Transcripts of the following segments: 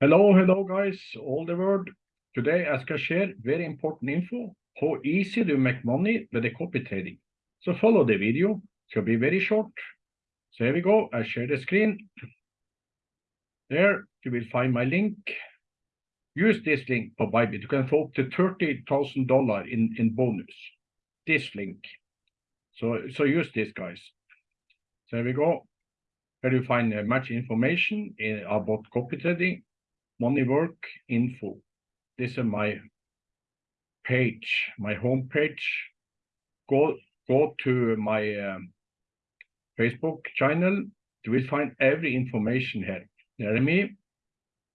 Hello, hello, guys, all the world. Today, I can share very important info, how easy to make money with the copy trading. So follow the video, it will be very short. So here we go, I share the screen. There, you will find my link. Use this link for Bybit. You can få up to $30,000 in, in bonus. This link. So, so use this, guys. So here we go. Here you find uh, much information in, about copy trading money work info. This is my page, my home page. Go go to my um, Facebook channel. You will find every information here. Jeremy.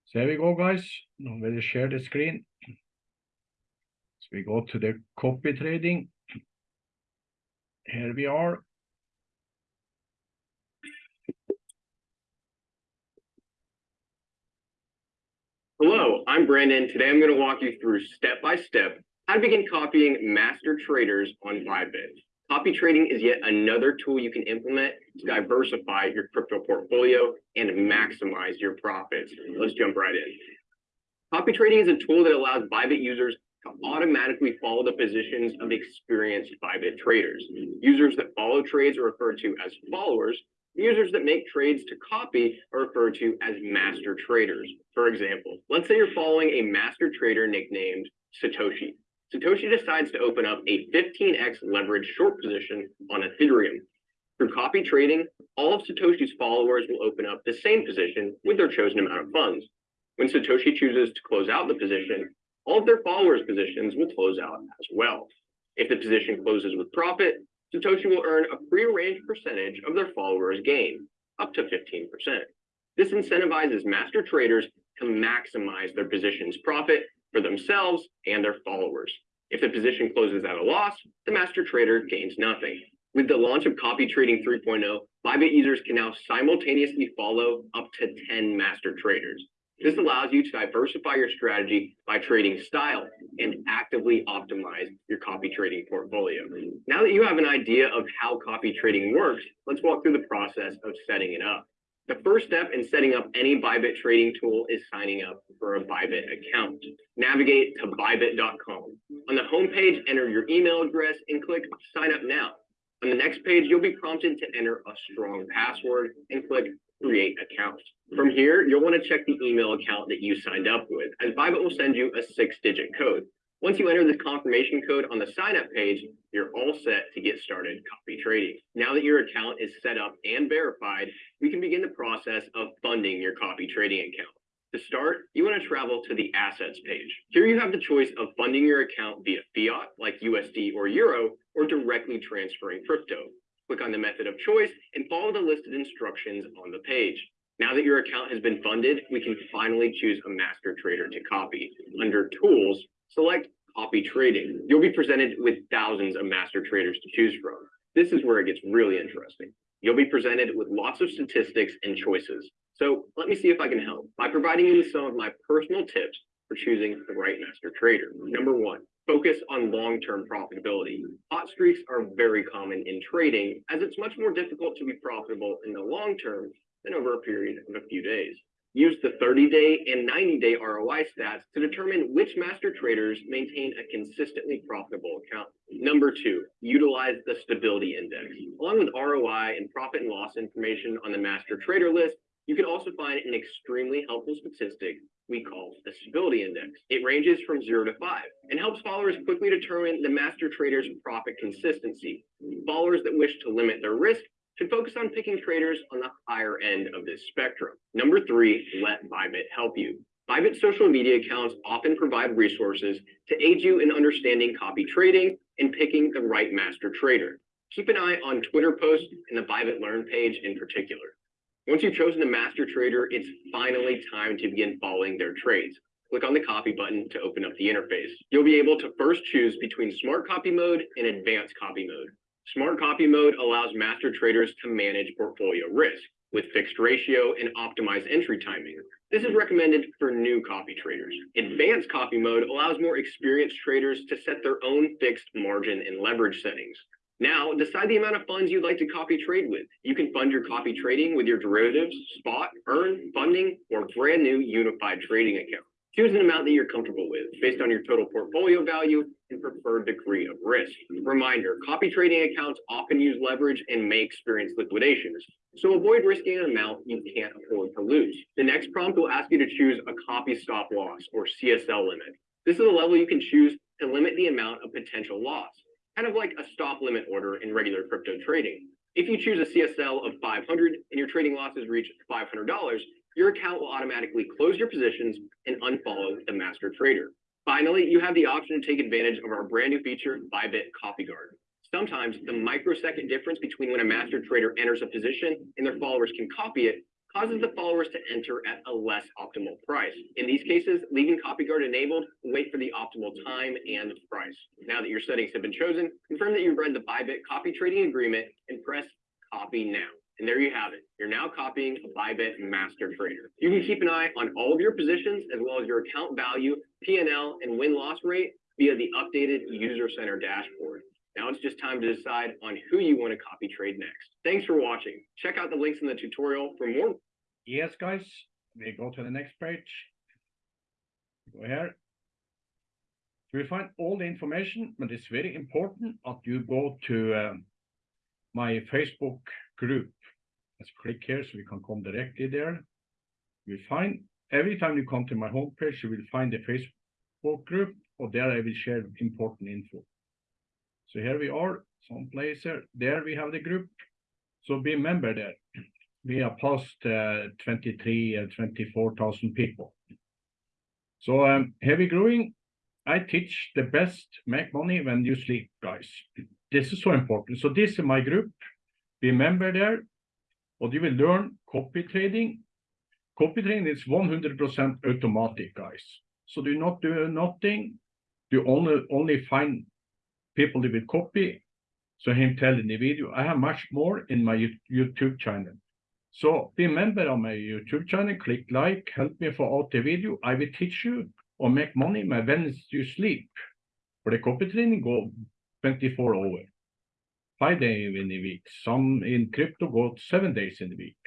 So here we go, guys. I'm going to share the screen. So we go to the copy trading. Here we are. Hello, I'm Brandon. Today I'm going to walk you through step by step how to begin copying master traders on Bybit. Copy trading is yet another tool you can implement to diversify your crypto portfolio and maximize your profits. Let's jump right in. Copy trading is a tool that allows Bybit users to automatically follow the positions of experienced Bybit traders. Users that follow trades are referred to as followers, Users that make trades to copy are referred to as master traders. For example, let's say you're following a master trader nicknamed Satoshi. Satoshi decides to open up a 15x leverage short position on Ethereum. Through copy trading, all of Satoshi's followers will open up the same position with their chosen amount of funds. When Satoshi chooses to close out the position, all of their followers' positions will close out as well. If the position closes with profit, Satoshi will earn a prearranged percentage of their followers' gain, up to 15%. This incentivizes master traders to maximize their position's profit for themselves and their followers. If the position closes at a loss, the master trader gains nothing. With the launch of Copy Trading 3.0, Bybit users can now simultaneously follow up to 10 master traders. This allows you to diversify your strategy by trading style and actively optimize your copy trading portfolio. Now that you have an idea of how copy trading works, let's walk through the process of setting it up. The first step in setting up any Bybit trading tool is signing up for a Bybit account. Navigate to bybit.com. On the homepage, enter your email address and click sign up now. On the next page, you'll be prompted to enter a strong password and click create account. From here, you'll want to check the email account that you signed up with, as Bybit will send you a six-digit code. Once you enter this confirmation code on the sign-up page, you're all set to get started copy trading. Now that your account is set up and verified, we can begin the process of funding your copy trading account. To start, you want to travel to the assets page. Here you have the choice of funding your account via fiat, like USD or Euro, or directly transferring crypto. Click on the method of choice and follow the listed instructions on the page. Now that your account has been funded, we can finally choose a master trader to copy. Under Tools, select Copy Trading. You'll be presented with thousands of master traders to choose from. This is where it gets really interesting. You'll be presented with lots of statistics and choices. So let me see if I can help by providing you with some of my personal tips for choosing the right master trader. Number one, focus on long-term profitability. Hot streaks are very common in trading as it's much more difficult to be profitable in the long term than over a period of a few days. Use the 30-day and 90-day ROI stats to determine which master traders maintain a consistently profitable account. Number two, utilize the stability index. Along with ROI and profit and loss information on the master trader list, you can also find an extremely helpful statistic we call the stability index. It ranges from zero to five and helps followers quickly determine the master trader's profit consistency. Followers that wish to limit their risk should focus on picking traders on the higher end of this spectrum. Number three, let Bybit help you. Bybit social media accounts often provide resources to aid you in understanding copy trading and picking the right master trader. Keep an eye on Twitter posts and the Bybit Learn page in particular. Once you've chosen a master trader, it's finally time to begin following their trades. Click on the copy button to open up the interface. You'll be able to first choose between smart copy mode and advanced copy mode. Smart copy mode allows master traders to manage portfolio risk with fixed ratio and optimized entry timing. This is recommended for new copy traders. Advanced copy mode allows more experienced traders to set their own fixed margin and leverage settings. Now, decide the amount of funds you'd like to copy trade with. You can fund your copy trading with your derivatives, spot, earn, funding, or brand new unified trading account. Choose an amount that you're comfortable with based on your total portfolio value and preferred degree of risk. Reminder, copy trading accounts often use leverage and may experience liquidations. So avoid risking an amount you can't afford to lose. The next prompt will ask you to choose a copy stop loss or CSL limit. This is a level you can choose to limit the amount of potential loss, kind of like a stop limit order in regular crypto trading. If you choose a CSL of 500 and your trading losses reach $500, your account will automatically close your positions and unfollow the master trader. Finally, you have the option to take advantage of our brand new feature, Bybit Copy Guard. Sometimes the microsecond difference between when a master trader enters a position and their followers can copy it causes the followers to enter at a less optimal price. In these cases, leaving copy guard enabled, wait for the optimal time and price. Now that your settings have been chosen, confirm that you've read the Bybit copy trading agreement and press copy now. And there you have it. You're now copying a Bybit master trader. You can keep an eye on all of your positions as well as your account value, PNL, and win-loss rate via the updated user center dashboard. Now it's just time to decide on who you want to copy trade next. Thanks for watching. Check out the links in the tutorial for more. Yes, guys, we go to the next page. Go here. You will find all the information, but it's very important that you go to um, my Facebook group. Let's click here so we can come directly there. You will find every time you come to my homepage, you will find the Facebook group, or there I will share important info. So here we are, someplace here. There we have the group. So be member there. We are past uh, 23, uh, 24,000 people. So um, heavy growing. I teach the best make money when you sleep, guys. This is so important. So this is my group. Be member there. What you will learn copy trading. Copy trading is 100% automatic, guys. So do not do nothing. You only only find people that will copy. So him telling the video, I have much more in my YouTube channel. So be a member of my YouTube channel, click like, help me for out the video. I will teach you or make money my when you sleep. For the copy training, go 24 hours, five days in a week. Some in crypto go seven days in a week.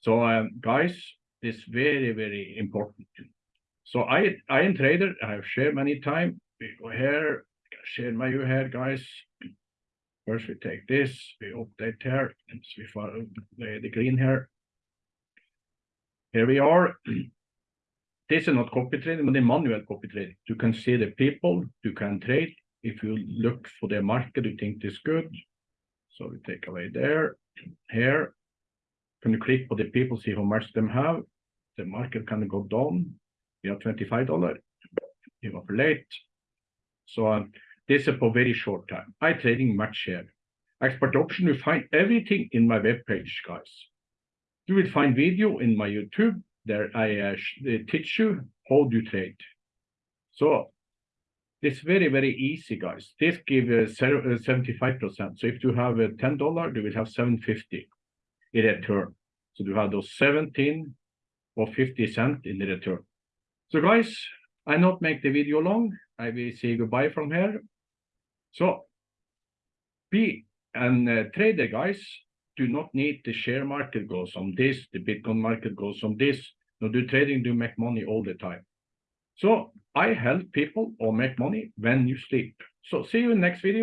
So um, guys, it's very, very important. So I, I am trader. I have shared many time. Here, share my view here, guys. First, we take this, we update here, and we follow the, the green here. Here we are. This is not copy trading, but the manual copy trading. You can see the people you can trade. If you look for the market, you think this good. So we take away there. Here, can you click for the people, see how much them have. The market can go down. We have $25. You are late. So um, this is for very short time. I trading much here. Expert option, you find everything in my web page, guys. You will find video in my YouTube. There I uh, teach you how to trade. So it's very, very easy, guys. This gives uh, 75%. So if you have uh, $10, you will have 750 in return. So you have those 17 or 50 cent in the return. So guys, I not make the video long. I will say goodbye from here. So be and uh, trader guys do not need the share market goes on this, the Bitcoin market goes on this. No, do trading, do make money all the time. So I help people or make money when you sleep. So see you in next video.